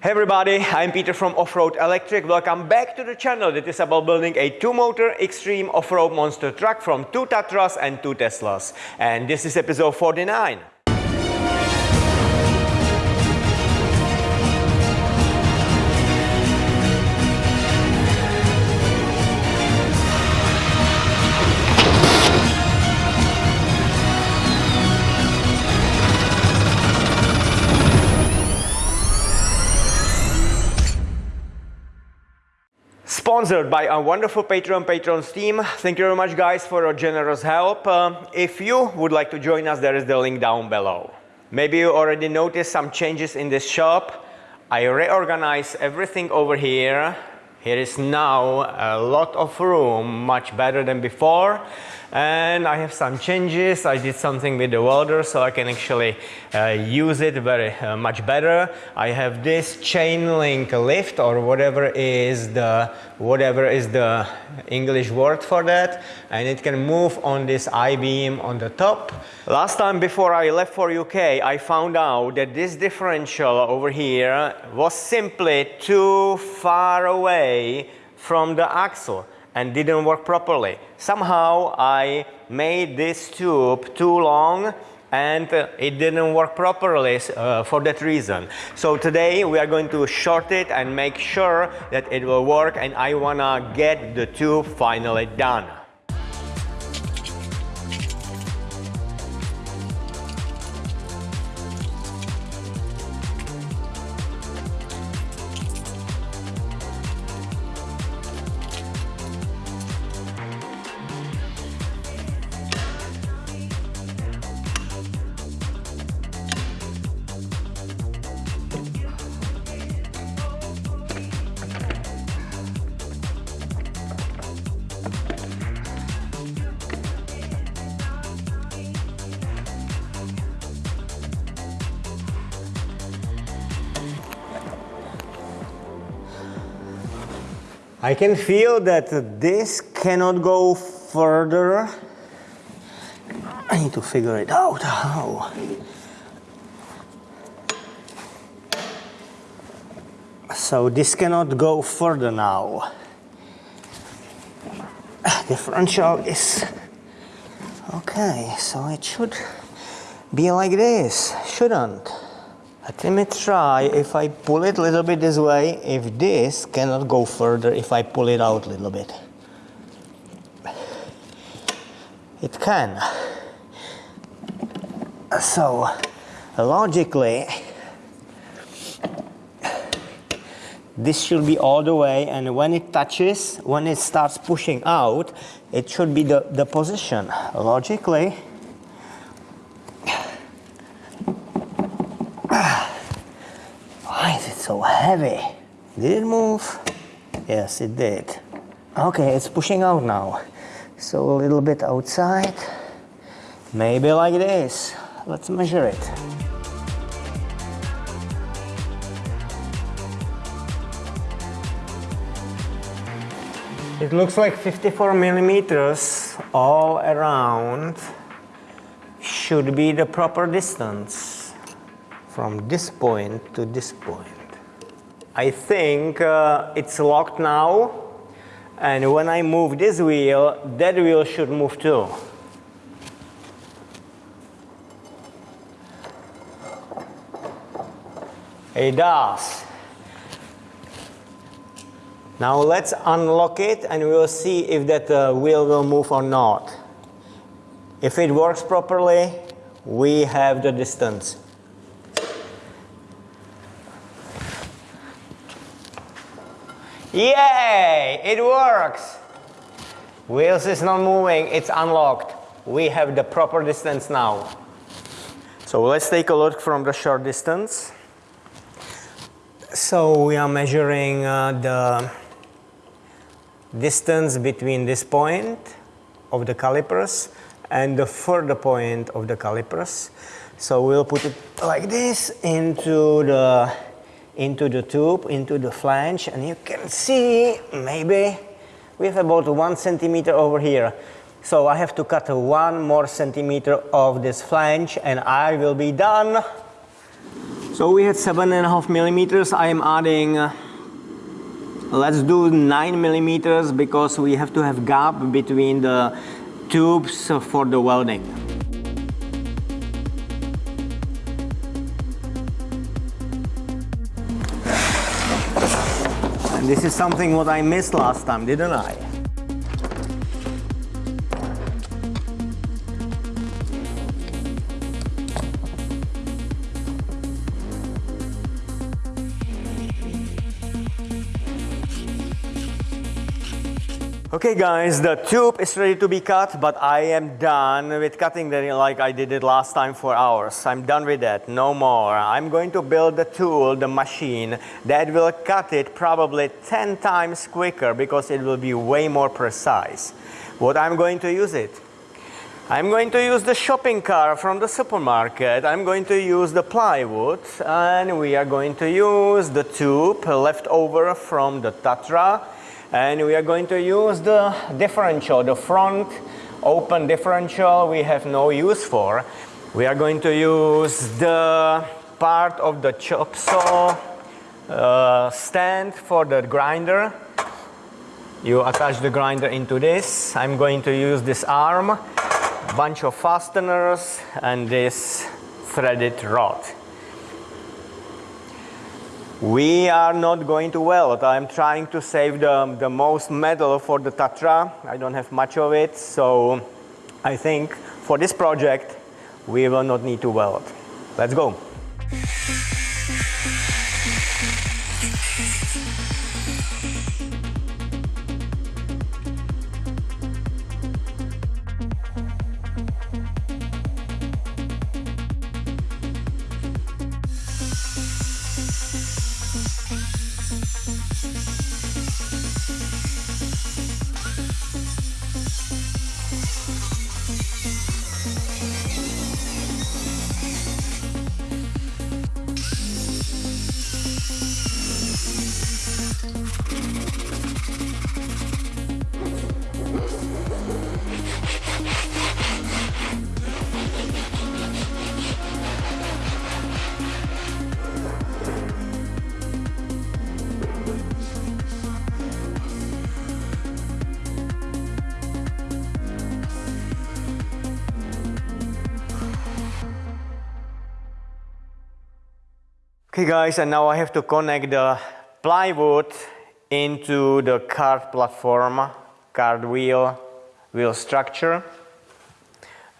Hey everybody, I'm Peter from Offroad Electric. Welcome back to the channel that is about building a two-motor extreme off-road monster truck from two Tatras and two Teslas. And this is episode 49. Sponsored by our wonderful Patreon Patrons team. Thank you very much, guys, for your generous help. Uh, if you would like to join us, there is the link down below. Maybe you already noticed some changes in this shop. I reorganized everything over here. Here is now a lot of room, much better than before and I have some changes. I did something with the welder so I can actually uh, use it very uh, much better. I have this chain link lift or whatever is the whatever is the English word for that and it can move on this I-beam on the top. Last time before I left for UK I found out that this differential over here was simply too far away from the axle and didn't work properly. Somehow I made this tube too long and it didn't work properly uh, for that reason. So today we are going to short it and make sure that it will work and I wanna get the tube finally done. I can feel that this cannot go further. I need to figure it out how. So this cannot go further now. Differential is okay, so it should be like this, shouldn't? Let me try if I pull it a little bit this way, if this cannot go further if I pull it out a little bit. It can. So, logically, this should be all the way and when it touches, when it starts pushing out, it should be the, the position. Logically, so heavy. Did it move? Yes, it did. Okay, it's pushing out now. So a little bit outside. Maybe like this. Let's measure it. It looks like 54 millimeters all around should be the proper distance from this point to this point. I think uh, it's locked now and when I move this wheel, that wheel should move too. It does. Now let's unlock it and we'll see if that uh, wheel will move or not. If it works properly, we have the distance. Yay! It works! Wheels is not moving, it's unlocked. We have the proper distance now. So let's take a look from the short distance. So we are measuring uh, the distance between this point of the calipers and the further point of the calipers. So we'll put it like this into the into the tube, into the flange, and you can see maybe we have about one centimeter over here. So I have to cut one more centimeter of this flange and I will be done. So we had seven and a half millimeters. I am adding, let's do nine millimeters because we have to have gap between the tubes for the welding. This is something what I missed last time, didn't I? Okay guys, the tube is ready to be cut, but I am done with cutting it like I did it last time for hours. I'm done with that, no more. I'm going to build the tool, the machine, that will cut it probably 10 times quicker because it will be way more precise. What I'm going to use it? I'm going to use the shopping cart from the supermarket. I'm going to use the plywood and we are going to use the tube left over from the Tatra and we are going to use the differential, the front open differential we have no use for. We are going to use the part of the chop saw uh, stand for the grinder. You attach the grinder into this. I'm going to use this arm, bunch of fasteners and this threaded rod. We are not going to weld. I'm trying to save the, the most metal for the Tatra. I don't have much of it, so I think for this project, we will not need to weld. Let's go. Okay guys, and now I have to connect the plywood into the cart platform, cart wheel, wheel structure.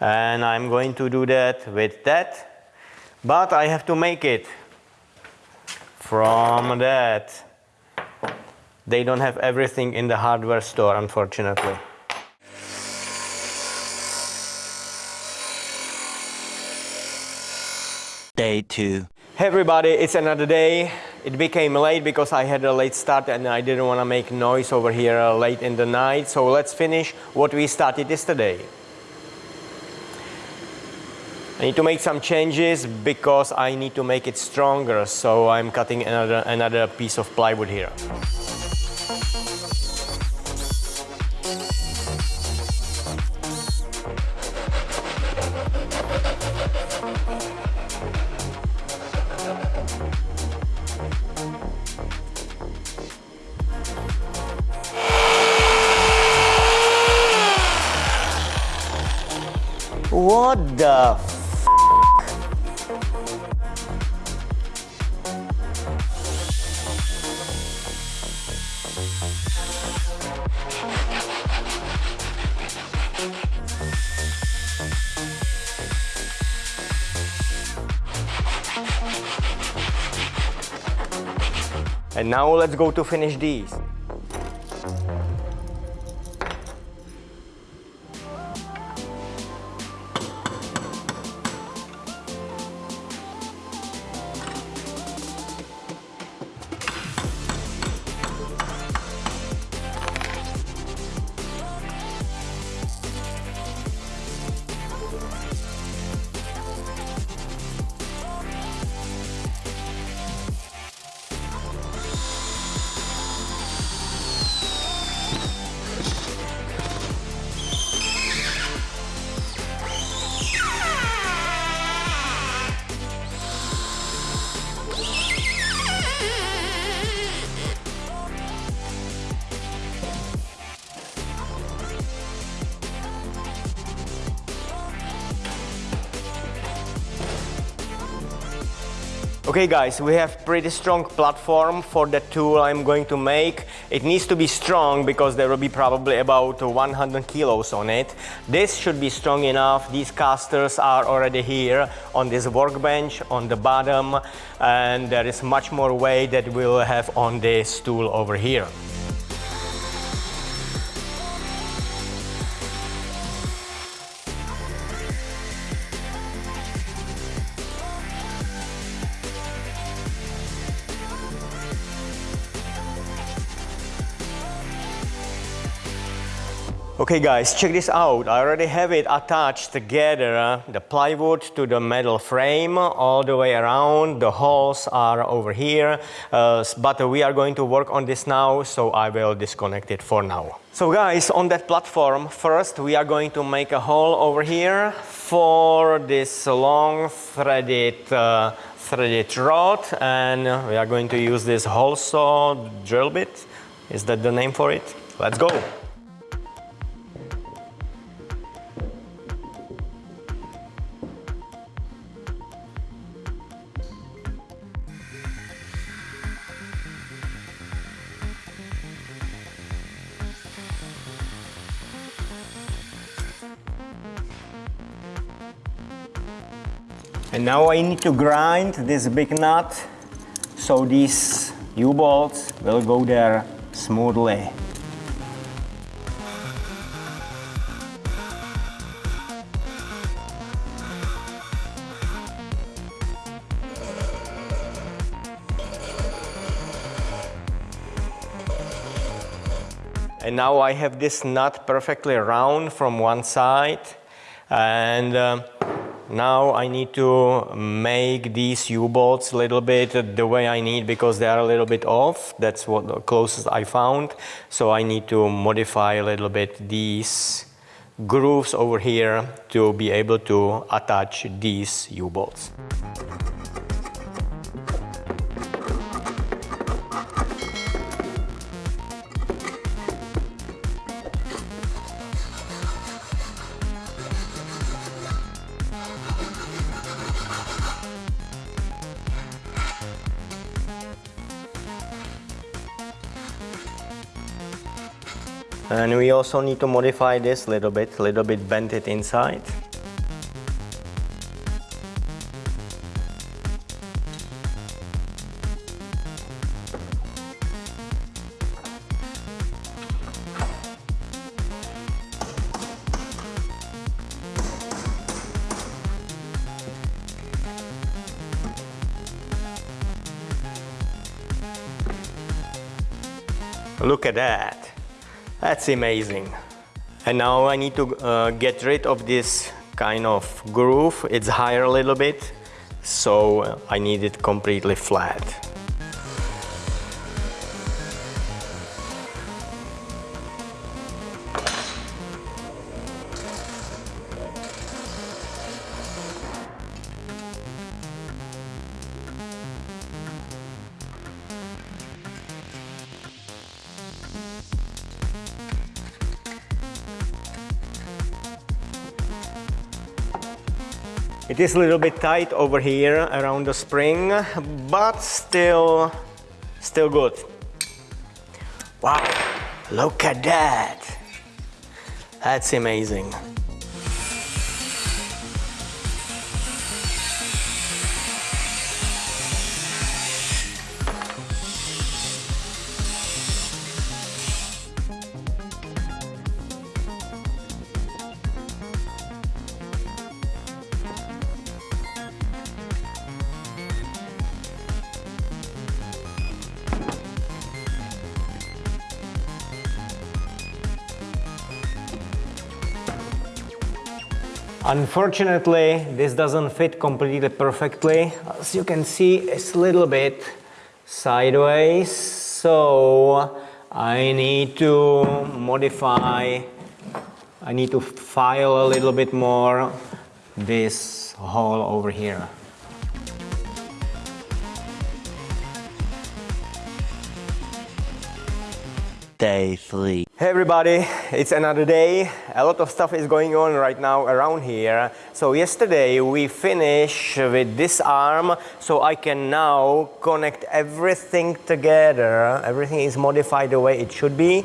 And I'm going to do that with that. But I have to make it from that. They don't have everything in the hardware store, unfortunately. Day two. Hey everybody, it's another day. It became late because I had a late start and I didn't want to make noise over here uh, late in the night. So let's finish what we started yesterday. I need to make some changes because I need to make it stronger. So I'm cutting another, another piece of plywood here. What the f And now let's go to finish these. Okay guys, we have pretty strong platform for the tool I'm going to make. It needs to be strong because there will be probably about 100 kilos on it. This should be strong enough. These casters are already here on this workbench on the bottom and there is much more weight that we'll have on this tool over here. Okay guys, check this out. I already have it attached together, uh, the plywood to the metal frame all the way around. The holes are over here, uh, but we are going to work on this now, so I will disconnect it for now. So guys, on that platform, first we are going to make a hole over here for this long threaded uh, threaded rod and we are going to use this hole saw drill bit. Is that the name for it? Let's go. And now I need to grind this big nut so these U-bolts will go there smoothly. And now I have this nut perfectly round from one side and uh, now I need to make these U-bolts a little bit the way I need because they are a little bit off. That's what the closest I found. So I need to modify a little bit these grooves over here to be able to attach these U-bolts. And we also need to modify this a little bit, a little bit bend it inside. Look at that. That's amazing. And now I need to uh, get rid of this kind of groove. It's higher a little bit, so I need it completely flat. It is a little bit tight over here around the spring, but still, still good. Wow, look at that. That's amazing. Unfortunately, this doesn't fit completely perfectly. As you can see, it's a little bit sideways, so I need to modify, I need to file a little bit more this hole over here. Day 3. Hey everybody, it's another day. A lot of stuff is going on right now around here. So yesterday we finished with this arm so I can now connect everything together. Everything is modified the way it should be.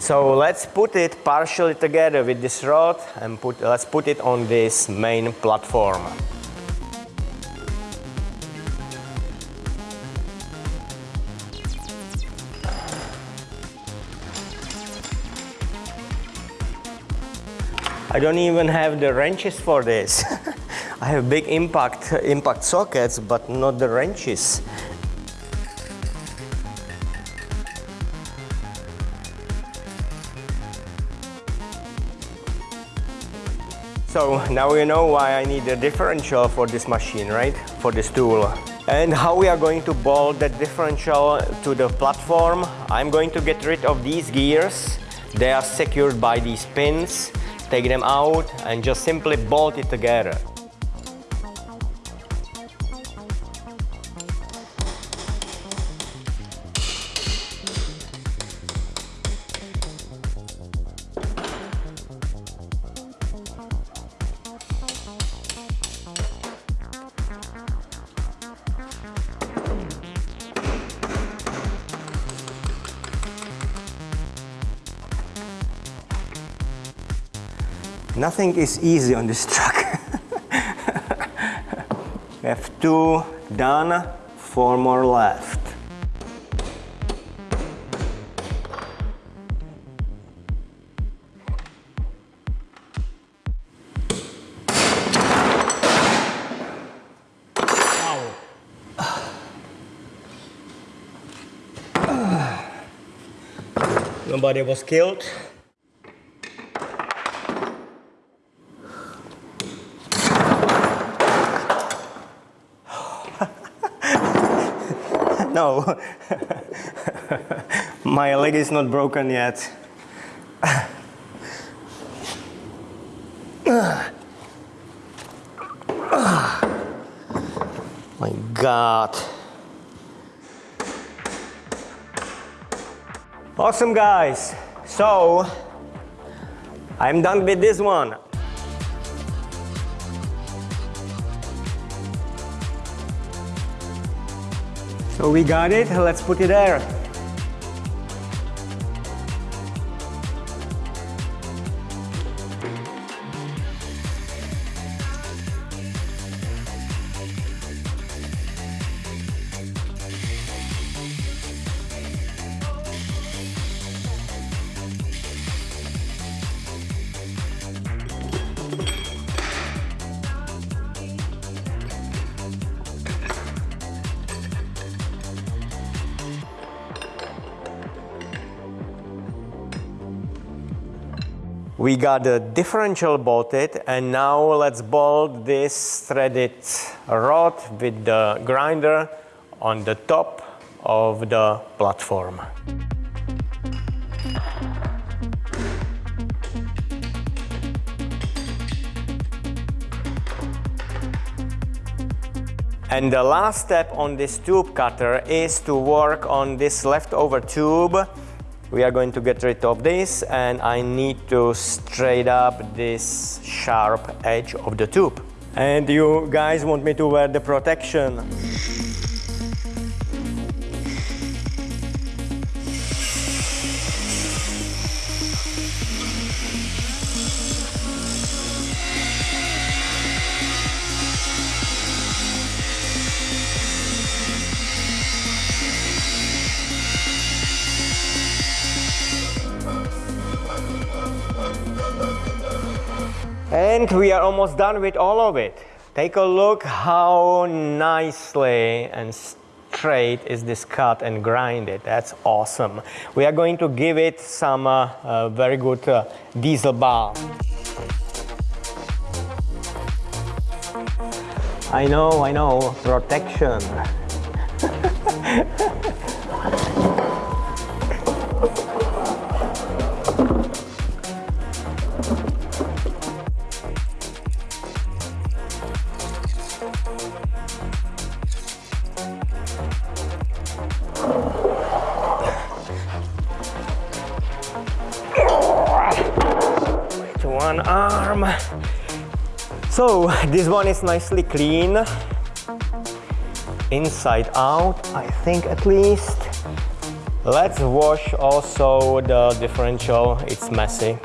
So let's put it partially together with this rod and put, let's put it on this main platform. I don't even have the wrenches for this. I have big impact, impact sockets, but not the wrenches. So now you know why I need a differential for this machine, right? For this tool. And how we are going to bolt that differential to the platform. I'm going to get rid of these gears. They are secured by these pins. Take them out and just simply bolt it together. Nothing is easy on this truck. we have two done, four more left. Nobody was killed. No. My leg is not broken yet. My God. Awesome guys. So, I'm done with this one. So we got it, let's put it there. We got the differential bolted and now let's bolt this threaded rod with the grinder on the top of the platform. And the last step on this tube cutter is to work on this leftover tube we are going to get rid of this and I need to straight up this sharp edge of the tube. And you guys want me to wear the protection. And we are almost done with all of it. Take a look how nicely and straight is this cut and grinded. That's awesome. We are going to give it some uh, uh, very good uh, diesel bar. I know, I know, protection. this one is nicely clean. Inside out, I think at least. Let's wash also the differential, it's messy.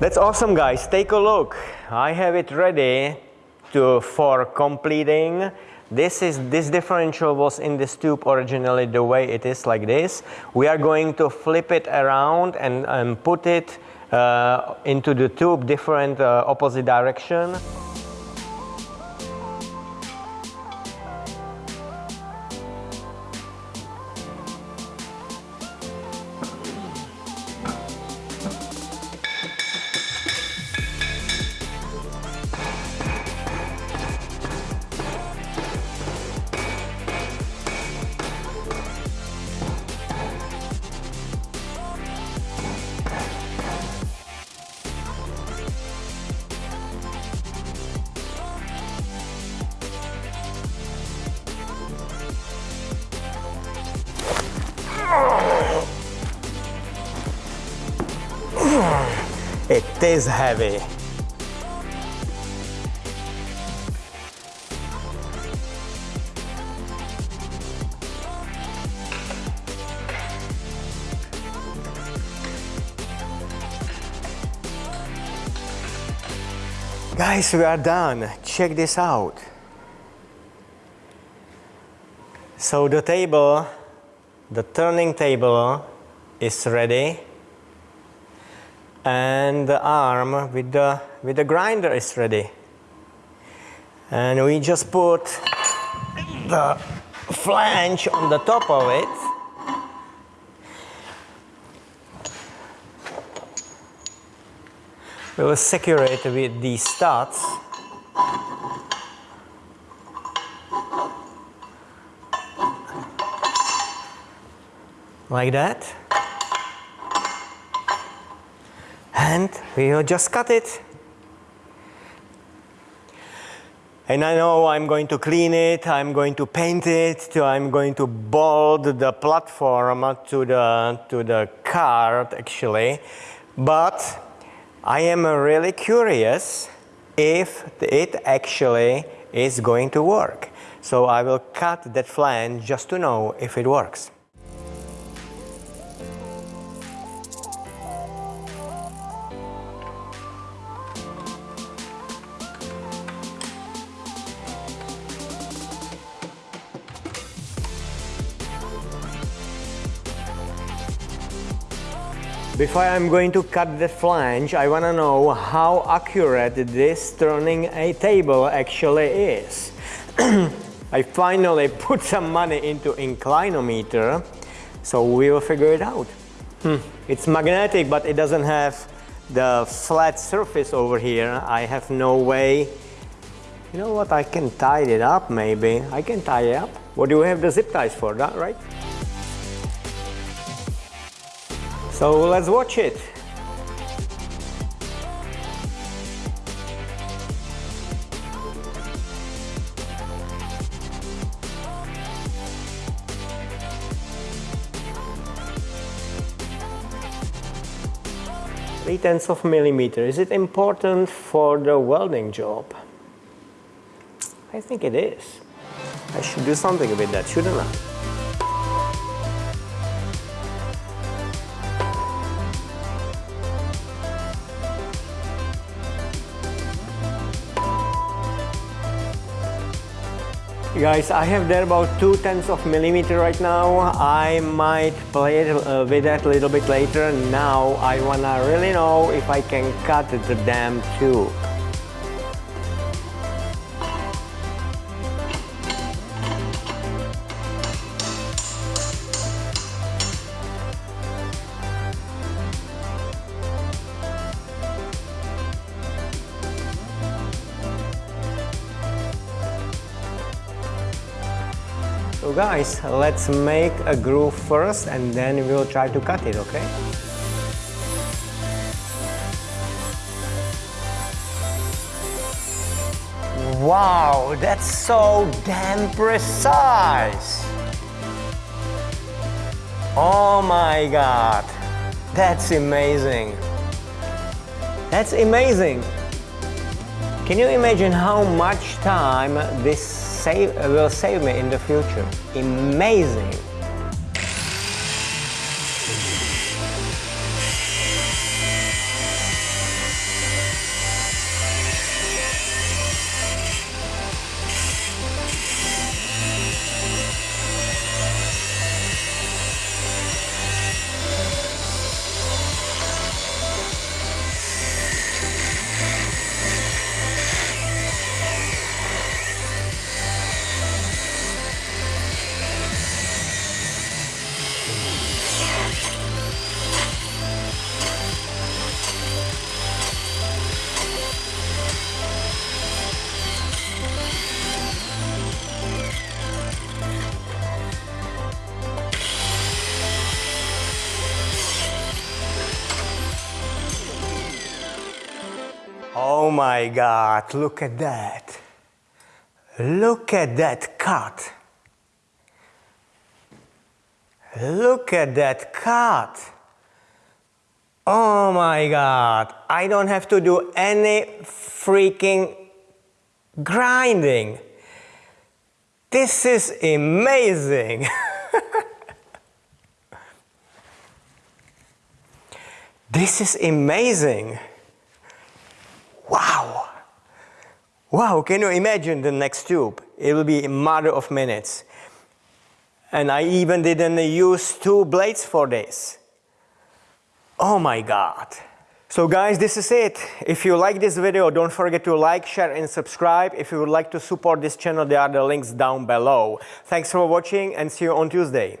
That's awesome guys, take a look. I have it ready to, for completing. This is this differential was in this tube originally the way it is like this. We are going to flip it around and, and put it uh, into the tube different uh, opposite direction. It is heavy. Guys, we are done. Check this out. So the table, the turning table is ready and the arm with the, with the grinder is ready. And we just put the flange on the top of it. We will secure it with these studs. Like that. And we'll just cut it. And I know I'm going to clean it, I'm going to paint it, I'm going to bolt the platform to the, to the cart actually. But I am really curious if it actually is going to work. So I will cut that flange just to know if it works. Before I'm going to cut the flange, I want to know how accurate this turning a table actually is. I finally put some money into inclinometer, so we will figure it out. Hmm. It's magnetic, but it doesn't have the flat surface over here. I have no way. You know what, I can tie it up maybe. I can tie it up. What do we have the zip ties for, that right? So let's watch it. Three tenths of millimeter. Is it important for the welding job? I think it is. I should do something with that, shouldn't I? Guys, I have there about two tenths of millimeter right now. I might play it uh, with that a little bit later. Now I wanna really know if I can cut the damn tube. Guys, let's make a groove first and then we'll try to cut it, okay? Wow, that's so damn precise. Oh my God, that's amazing. That's amazing. Can you imagine how much time this save, will save me in the future? Amazing. My God, look at that. Look at that cut. Look at that cut. Oh my God, I don't have to do any freaking grinding. This is amazing. this is amazing. Wow! Wow, can you imagine the next tube? It will be a matter of minutes. And I even didn't use two blades for this. Oh my God. So guys, this is it. If you like this video, don't forget to like, share and subscribe. If you would like to support this channel, there are the links down below. Thanks for watching and see you on Tuesday.